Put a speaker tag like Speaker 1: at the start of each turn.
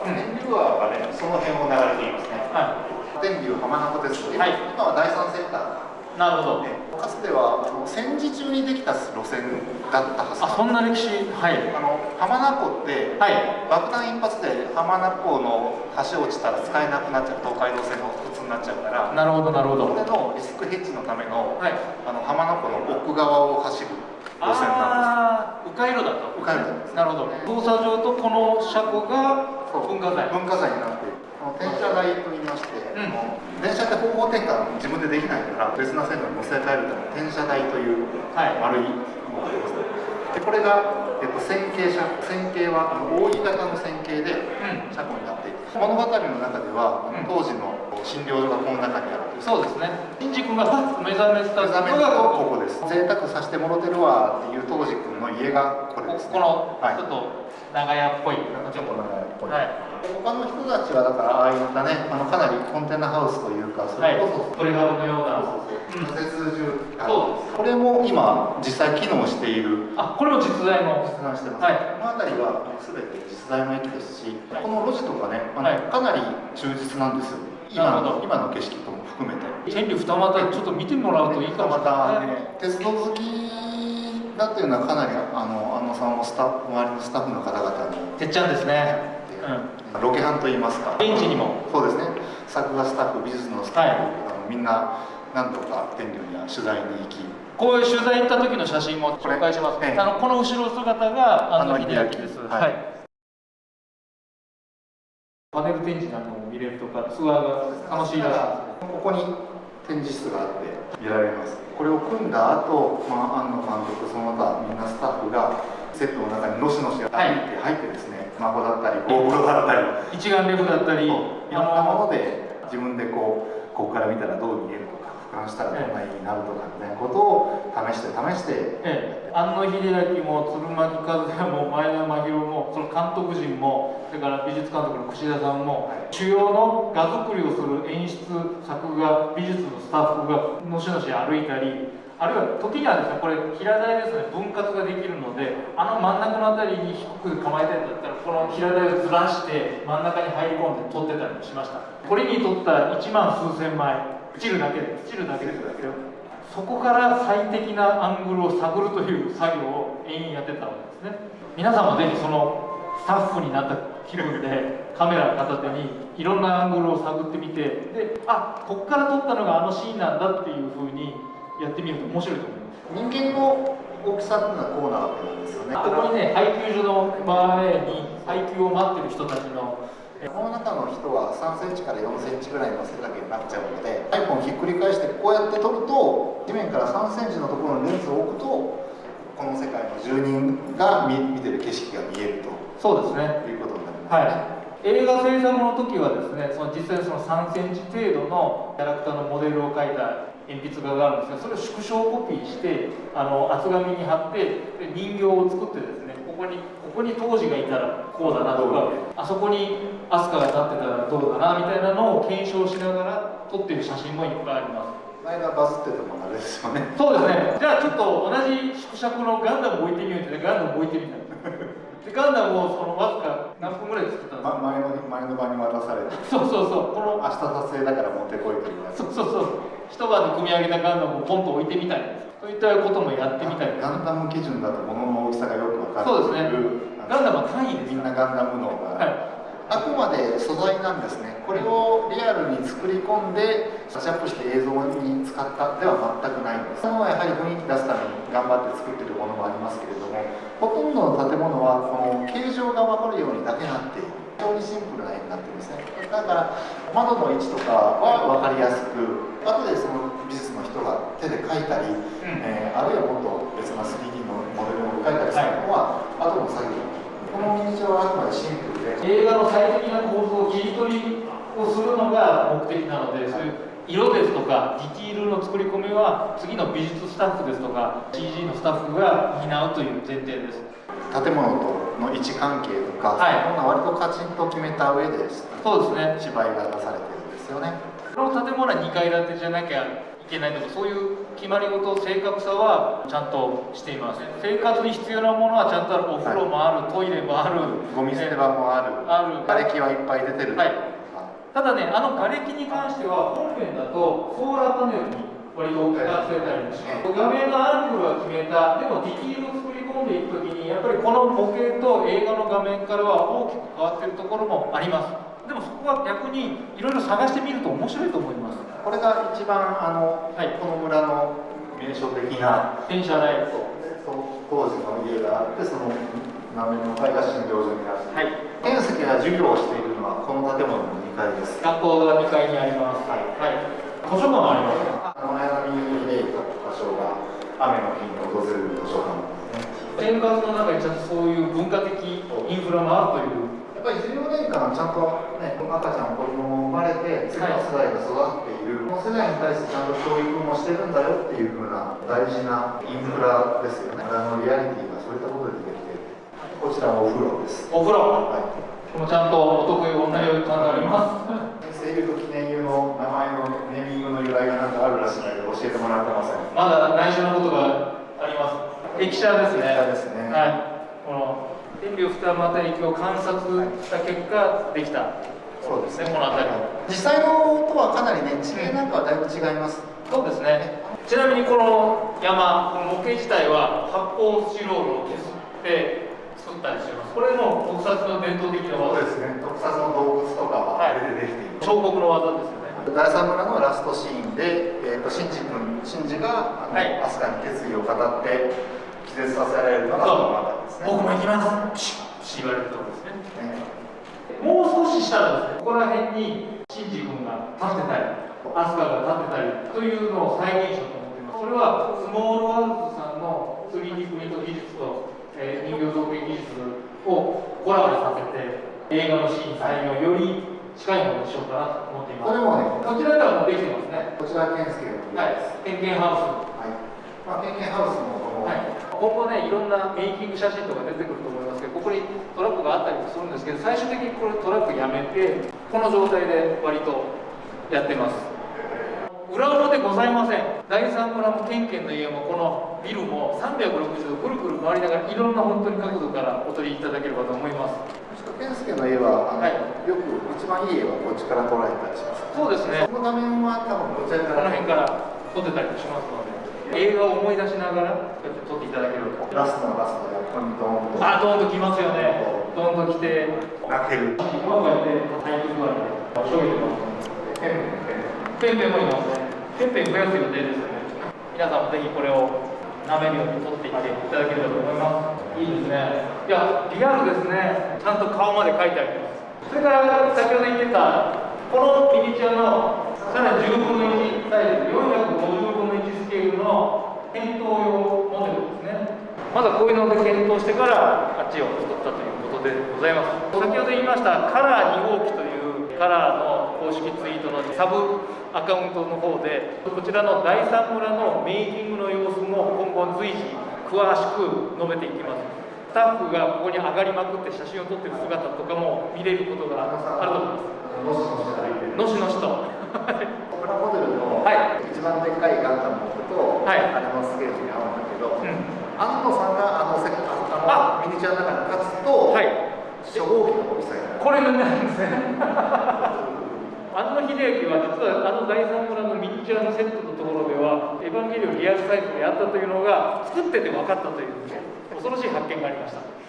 Speaker 1: は、天竜川がねその辺を流れていますね、はい、天竜浜名湖鉄道、はい、今は第三センター。
Speaker 2: なるほど、
Speaker 1: かつてはあの戦時中にできた路線だったはず
Speaker 2: あそんな歴史はい。
Speaker 1: あの浜名湖って、はい、爆弾一発で浜名湖の橋落ちたら使えなくなっちゃう東海道線の普通になっちゃうから
Speaker 2: なるほどなるほど。
Speaker 1: これのリスクヘッジのための,、はい、あの浜名湖の奥側を走る路線なん
Speaker 2: です迂回路だと
Speaker 1: 迂回路です、
Speaker 2: なるほど。動作上とこの車庫が文化財
Speaker 1: 文化財になっている転車台といいまして、うん、電車って方向転換自分でできないから別な線路に乗せ替えるために転車台という丸いものがあります、でこれが、えっと、線形車線形はあの扇形の線形で車庫になっていて、うん、物語の中では、うん、当時の診療所がこの中にある
Speaker 2: そうですね。新次君が目覚めたの。が
Speaker 1: ここです。贅沢させてもろてるわっていう当時君の家がこれです、
Speaker 2: ね、この、はい、ちょっと長屋っぽい。
Speaker 1: ちょっと長屋っぽい、はい。他の人たちはだからああいったねあのかなりコンテナハウスというかそれこそ、
Speaker 2: はい、鳥肌のような。
Speaker 1: 仮設住そう。これも今実際機能している。
Speaker 2: あこれも実在の。
Speaker 1: 実在してます、はい、この辺りは全て実在の駅ですし、この路地とかねあの、はい、かなり忠実なんですよ今の今の景色とも含めて。
Speaker 2: 天竜二股ちょっと見てもらうといいかもしれない、ね、
Speaker 1: 鉄道好きだっていうのはかなりあのあのさんもスタッフ周りのスタッフの方々に。
Speaker 2: てっちゃんですね。
Speaker 1: うん、ロケハンといいますか。
Speaker 2: 現地にも。
Speaker 1: そうですね。作画スタッフ美術のスタッフ、はい、あのみんななんとか天竜には取材に行き。
Speaker 2: こういう取材行った時の写真も紹介します、ね、あのこの後ろ姿が安野秀明です、はい、はい、パネル展示なんかも見れるとかツアーが楽しいらしい
Speaker 1: ここに展示室があって見られます。これを組んだ後、まあ、庵野監督その他みんなスタッフがセットの中にのしのし歩いて入ってですね、スマホだったり GoPro だったり
Speaker 2: 一眼レフだったりいろ
Speaker 1: んなもので自分でこうここから見たらどう見えるとか俯瞰したらどんなになるとかみたいなことを試して試して、
Speaker 2: ええ、安野秀明も鶴巻和也も前田真宙もその監督陣もそれから美術監督の串田さんも、はい、主要の画作りをする演出作画美術のスタッフがのしのし歩いたりあるいは時にはですねこれ平台ですね分割ができるのであの真ん中の辺りに低く構えたいんだったらこの平台をずらして真ん中に入り込んで撮ってたりもしましたこれに撮った1万数千枚チるだけでチるだけですけどそこから最適なアングルを探るという作業を延々やってたわけですね。皆さんもぜひそのスタッフになった気分でカメラ片手にいろんなアングルを探ってみてであここから撮ったのがあのシーンなんだっていうふうにやってみると面白いと思い
Speaker 1: ます。人間の大きさっていうのはこうなわけなんですよね。
Speaker 2: ここにね配給所の前に配給を待ってる人たちの
Speaker 1: この中の人は3センチから4センチぐらいの背丈になっちゃうので iPhone をひっくり返してこうやって撮ると地面から3センチのところにレンズを置くとこの世界の住人が見見てる景色が見えると。
Speaker 2: そうですね。
Speaker 1: いうことになります。ね、
Speaker 2: はい。映画制作の時はですねその実際その3センチ程度のキャラクターのモデルを描いた鉛筆画があるんですがそれを縮小コピーしてあの厚紙に貼って人形を作ってですねここにここに当時がいたらこうだなとかあそこに飛鳥が立ってたらどうだなみたいなのを検証しながら撮ってる写真もいっぱいあります。
Speaker 1: 間バズっててもあれですよね。
Speaker 2: そうですね。じゃあちょっと同じ縮尺のガンダム置いてみようってガンダム置いてみたでガンダムをそのわずか何分ぐらい作ったんですか、
Speaker 1: ま、前の前の場に渡されて。
Speaker 2: そうそうそう。この
Speaker 1: 明日撮影だから持ってこいという
Speaker 2: そうそうそう。一晩で組み上げたガンダムをポンと置いてみたいそういったこともやってみたい
Speaker 1: ガンダム基準だと物の大きさがよく分かる。
Speaker 2: そうですね。ガンダムは単位です
Speaker 1: みんなガンダム脳が、はいあくまで素材なんですね。これをリアルに作り込んでタッチアップして映像に使ったでは全くないんです。そのやはり雰囲気出すために頑張って作ってるものもありますけれどもほとんどの建物はこの形状が分かるようにだけなっている。非常にシンプルな絵になってるんですね。だから窓の位置とかは分かりやすく後でその美術の人が手で描いたり、うん、えー、あるいはもっと別な 3D のモデルを描いたりするのは、はい、後の作業このミニチュアはあくまでシンプルで
Speaker 2: 映画の最適な構造を切り取りをするのが目的なのでそういう色ですとかディティールの作り込みは次の美術スタッフですとか CG のスタッフが担うという前提です。
Speaker 1: 建物との位置関係とか、はい、こんな割とカチンと決めた上で
Speaker 2: そうですね。
Speaker 1: 芝居が出されてるんですよね。
Speaker 2: この建物は2階建てじゃなきゃいけないとかそういう決まり事正確さはちゃんとしています。生活に必要なものはちゃんとあるお風呂もある、トイレもある
Speaker 1: ゴミ捨て場もある
Speaker 2: ある。
Speaker 1: 瓦礫はいっぱい出てる。
Speaker 2: はい。ただねあの瓦礫に関しては本編だとソーラーパネルに割と使ってたりもします。画面のアングルは決めたでもディティールを作り込んでいくときにやっぱりこの模型と映画の画面からは大きく変わっているところもあります。でもそこは逆にいろいろ探してみると面白いと思います。
Speaker 1: これが一番あの、
Speaker 2: はい。
Speaker 1: この村の名所的な。
Speaker 2: 電車内
Speaker 1: そう当時の家があってその南面の階が診療所になって。
Speaker 2: はい。
Speaker 1: 天石が授業をしているのはこの建物の2階です。
Speaker 2: 学校が2階にあります。
Speaker 1: はい。
Speaker 2: 図書館もあります。
Speaker 1: あの綾波秀行場所が雨の日に訪れる図書館
Speaker 2: 生活の中にちゃんとそういう文化的インフラもあるという。
Speaker 1: やっぱり14年間ちゃんとね赤ちゃん子供も生まれて次の世代が育っている、この世代に対してちゃんと教育もしてるんだよっていうふうな大事なインフラですよね。あのリアリティがそういったことでできてこちらお風呂です。
Speaker 2: お風呂。
Speaker 1: はい
Speaker 2: ここもちゃんとお得意女湯感があります。
Speaker 1: 声優と記念湯の名前のネーミングの由来がなんかあるらしいので教えてもらってません。
Speaker 2: まだ内緒のことが駅舎ですね。
Speaker 1: すね。
Speaker 2: はい。この天竜二俣駅を観察した結果できた。
Speaker 1: そうですね。
Speaker 2: この辺り。
Speaker 1: 実際のとはかなりね地形なんかはだいぶ違います。
Speaker 2: そうですね。ちなみにこの山この模型自体は発泡スチロールを削って作ったりしてます。これも特撮の伝統的な技。です
Speaker 1: ね。特撮の動物とかは
Speaker 2: はい。
Speaker 1: あれでできている、
Speaker 2: 彫刻の技ですよね。
Speaker 1: 第三村のラストシーンで、えー、とシンジ君シンジがあの、
Speaker 2: はい。
Speaker 1: 飛鳥に決意を語って気絶させられるのがこのね
Speaker 2: 僕も行きます。ピシッピシッ言われるところですね。
Speaker 1: ね。
Speaker 2: もう少ししたらですね、ここら辺にシンジ君が立ってたり、アスカが立ってたりというのを再現しようと思っています。これはスモールワールズさんの 3D プリント技術と、えー人形造形技術をコラボさせて、映画のシーン再現をより近いものにしようかなと思っています。
Speaker 1: これもね
Speaker 2: こちらではもうできてますね。
Speaker 1: こちら健介の
Speaker 2: はい、点検ハウス。
Speaker 1: はい。まあ、健健ハウスもこの、
Speaker 2: はい、今後ね、いろんなメイキング写真とか出てくると思いますけど、ここにトラックがあったりもするんですけど、最終的にこれトラックやめて、この状態で割とやってます。裏表ございません。第三村もケンケンの家もこのビルも360度ぐるぐる回りながらいろんな本当に角度からお撮りいただければと思います。
Speaker 1: 健介の絵は
Speaker 2: はい
Speaker 1: よく一番いい絵はこっちから捉えたりします
Speaker 2: そうですね
Speaker 1: そ。の画面は多分こちら
Speaker 2: こ
Speaker 1: から
Speaker 2: の辺から撮ってたりもしますので、映画を思い出しながらこうやって撮っていただければと。
Speaker 1: ラストのラストでここにドーンと。
Speaker 2: あ、どんと来ますよね。どんと来て。
Speaker 1: 泣ける。
Speaker 2: 今こうやって体育座りでしょげてます
Speaker 1: ペンペン。ペン
Speaker 2: ペンペンもいますね。ペンペン増やす予定ですよね。皆さんもぜひこれを舐めるように取っていっていただければと思います。いいですね。いやリアルですね。ちゃんと顔まで描いてあります。それから先ほど言ってたこのミニチュアのさらに10分の1サイズ450分の1スケールの検討用モデルですね。まだこういうので検討してからあっちを作ったということでございます。先ほど言いましたカラー2号機というカラーの公式ツイートのサブアカウントの方でこちらの第三村のメイキングの様子も今後随時詳しく述べていきます。スタッフがここに上がりまくって写真を撮ってる姿とかも見れることがあると思います。
Speaker 1: のしのしと入ってる
Speaker 2: のしのしと
Speaker 1: プラモデルの
Speaker 2: はい。
Speaker 1: 一番でっかいガンダムを置くと、
Speaker 2: はい。
Speaker 1: あれのスケールに合うんだけど、
Speaker 2: うん。
Speaker 1: 安野さんがあのせああのミニチュアの中に立つと、
Speaker 2: はい。
Speaker 1: 初号機の大きさになる
Speaker 2: これなんですね。安野秀明は実はあの第三村のミニチュアのセットのところではエヴァンゲリオンリアルサイズでやったというのが作ってて分かったという恐ろしい発見がありました